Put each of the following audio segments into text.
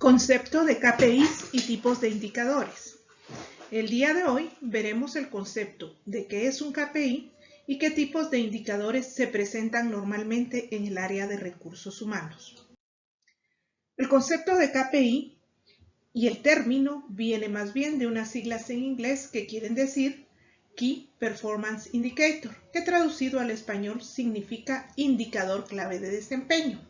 Concepto de KPIs y tipos de indicadores. El día de hoy veremos el concepto de qué es un KPI y qué tipos de indicadores se presentan normalmente en el área de recursos humanos. El concepto de KPI y el término viene más bien de unas siglas en inglés que quieren decir Key Performance Indicator, que traducido al español significa indicador clave de desempeño.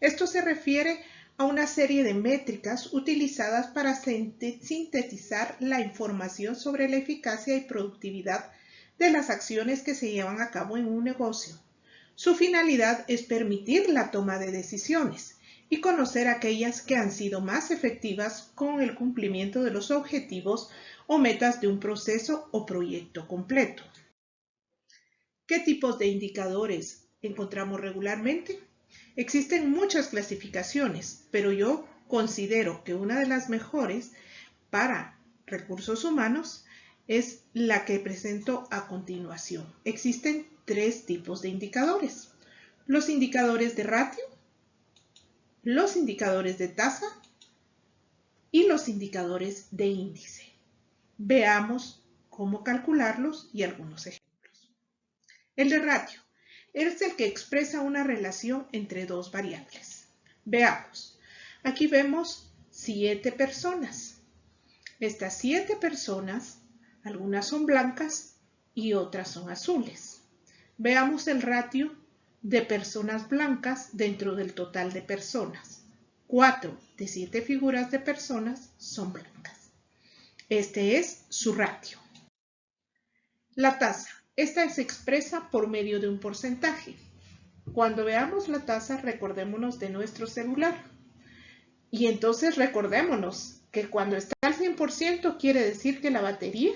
Esto se refiere a una serie de métricas utilizadas para sintetizar la información sobre la eficacia y productividad de las acciones que se llevan a cabo en un negocio. Su finalidad es permitir la toma de decisiones y conocer aquellas que han sido más efectivas con el cumplimiento de los objetivos o metas de un proceso o proyecto completo. ¿Qué tipos de indicadores encontramos regularmente? Existen muchas clasificaciones, pero yo considero que una de las mejores para recursos humanos es la que presento a continuación. Existen tres tipos de indicadores. Los indicadores de ratio, los indicadores de tasa y los indicadores de índice. Veamos cómo calcularlos y algunos ejemplos. El de ratio es el que expresa una relación entre dos variables. Veamos. Aquí vemos siete personas. Estas siete personas, algunas son blancas y otras son azules. Veamos el ratio de personas blancas dentro del total de personas. Cuatro de siete figuras de personas son blancas. Este es su ratio. La tasa. Esta se expresa por medio de un porcentaje. Cuando veamos la tasa, recordémonos de nuestro celular. Y entonces recordémonos que cuando está al 100% quiere decir que la batería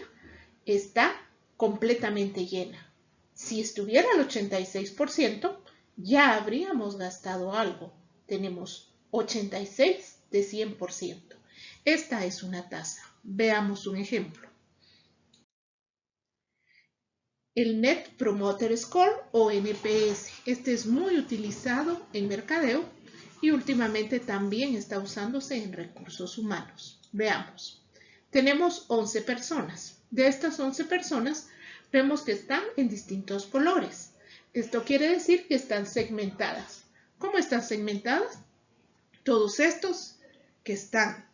está completamente llena. Si estuviera al 86%, ya habríamos gastado algo. Tenemos 86 de 100%. Esta es una tasa. Veamos un ejemplo el Net Promoter Score o NPS. Este es muy utilizado en mercadeo y últimamente también está usándose en recursos humanos. Veamos. Tenemos 11 personas. De estas 11 personas vemos que están en distintos colores. Esto quiere decir que están segmentadas. ¿Cómo están segmentadas? Todos estos que están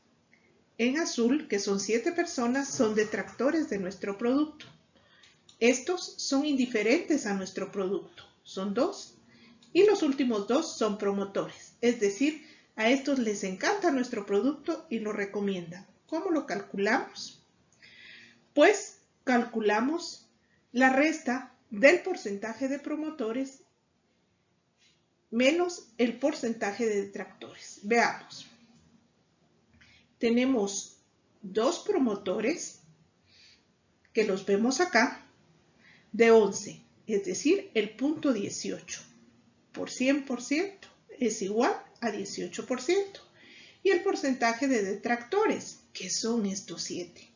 en azul, que son 7 personas, son detractores de nuestro producto. Estos son indiferentes a nuestro producto, son dos. Y los últimos dos son promotores, es decir, a estos les encanta nuestro producto y lo recomiendan. ¿Cómo lo calculamos? Pues calculamos la resta del porcentaje de promotores menos el porcentaje de detractores. Veamos. Tenemos dos promotores que los vemos acá de 11, es decir, el punto 18 por 100% es igual a 18%. Y el porcentaje de detractores, que son estos 7.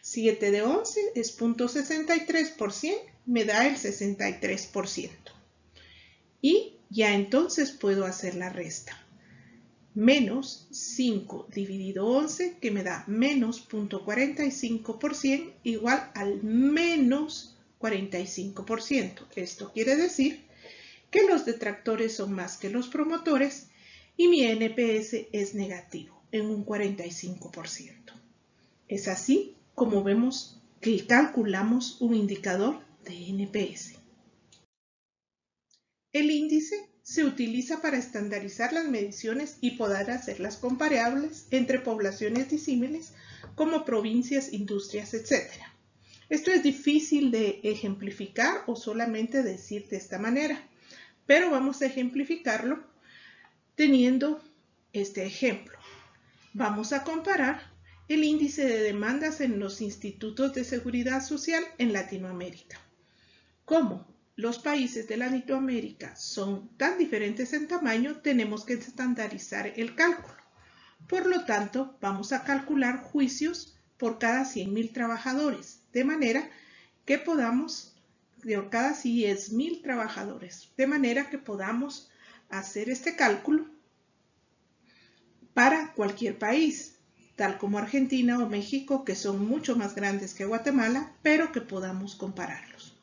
7 de 11 es 0.63%, me da el 63%. Y ya entonces puedo hacer la resta. Menos 5 dividido 11, que me da menos 0.45% igual al menos 45%. Esto quiere decir que los detractores son más que los promotores y mi NPS es negativo en un 45%. Es así como vemos que calculamos un indicador de NPS. El índice se utiliza para estandarizar las mediciones y poder hacerlas comparables entre poblaciones disímiles como provincias, industrias, etc. Esto es difícil de ejemplificar o solamente decir de esta manera, pero vamos a ejemplificarlo teniendo este ejemplo. Vamos a comparar el índice de demandas en los institutos de seguridad social en Latinoamérica. Como los países de Latinoamérica son tan diferentes en tamaño, tenemos que estandarizar el cálculo. Por lo tanto, vamos a calcular juicios por cada 100.000 trabajadores de manera que podamos, cada 10.000 trabajadores, de manera que podamos hacer este cálculo para para cualquier país, tal como Argentina o México, que son mucho más grandes que Guatemala, pero que podamos compararlos.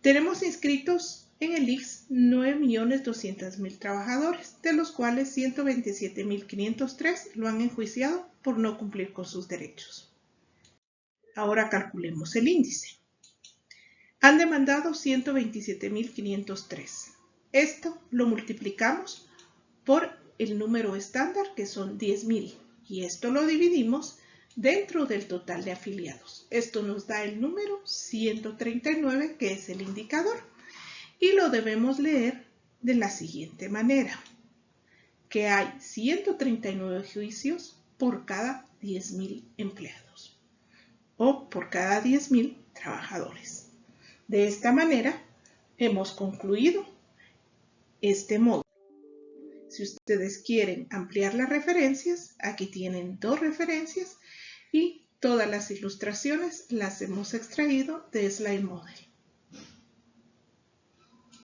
Tenemos inscritos en el IX 9.200.000 trabajadores, de los cuales 127.503 lo han enjuiciado por no cumplir con sus derechos. Ahora calculemos el índice. Han demandado 127.503. Esto lo multiplicamos por el número estándar, que son 10.000, y esto lo dividimos dentro del total de afiliados. Esto nos da el número 139, que es el indicador, y lo debemos leer de la siguiente manera, que hay 139 juicios por cada 10.000 empleados o por cada 10.000 trabajadores. De esta manera, hemos concluido este módulo. Si ustedes quieren ampliar las referencias, aquí tienen dos referencias y todas las ilustraciones las hemos extraído de Slide Model.